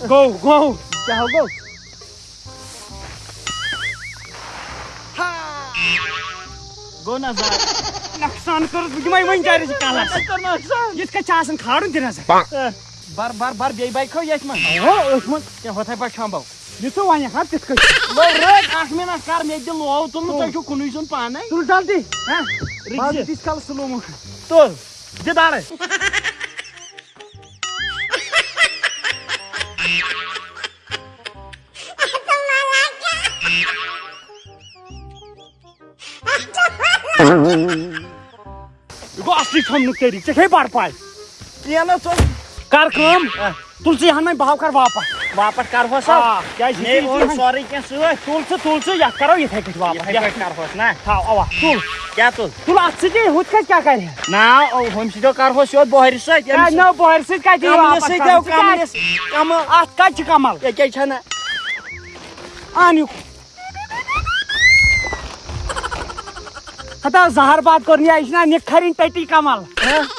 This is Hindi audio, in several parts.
गौ गौ क्या हो गौ गो ना जाय नुकसान कर यिमै वहीं जाय रही कालस कर नोकसान यिथ कछ आसन खाड़न दिन हस बार बार बार बेय बाइक खो यथ मन हो अस मन क्या होता है शामबाव यथो वन हा तिथ कछ लो रट आठ मिनट कर मे दिल लो तुल तुम छु कुनु असली थम तेरी से हे बार पाए। ये ना कर काम तुलसी हन में भाव कर वापस। वापस कर हो सब? हाँ, क्या और सॉरी क्या सुए तुल से तुल या करो ये थे कुछ वापस ये कर हो ना। हाँ आवा तुल। क्या तुल? के हुत का क्या करे ना ओ हम सीधो कर हो बोहर से न बोहर से का कमल वापस से कमल का कमल। ये क्या छना? आनियो। हता जहर बात करनी आई ना निखरिन टटी कमल।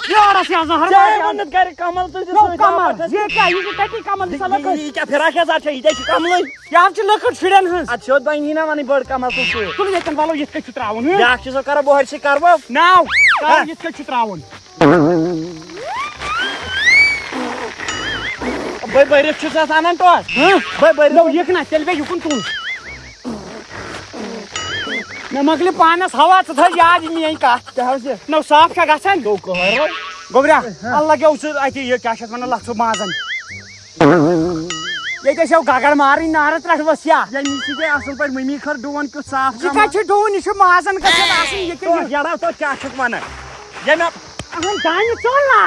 यार से जहर बात मन्नत करे कमल तो नो कमल ये क्या ये टटी कमल सलक ये क्या फिरा क्या जाते ये देखिए कमल या हम लकड़ छिड़न हंस अच्छा शोद बाई ना मानी बड़ कमल तो सु तुल ये वालो ये के चुत्रावन या चीज़ कर बोहर से करबो नाउ हाँ। ये के चुत्रावन भाई बैरे छु सा आनन तो हाँ। भाई बैरे नो ये ना चल बे युकुन तुल न मगले पानस हवा त था याद नहीं आई का क्या नो साफ़ का गसन? गो को गोबरा अल्लाह के उस ये क्या शत मन माजन। ये कैसे गागड़ मारी नारत रख बसिया या नीचे के असल पर मम्मी खर डोन को साफ़ ये का छ डोन ये माजन का ये तो के यारा तो क्या छक माने ये ना चल। ना